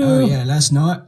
Oh yeah, last night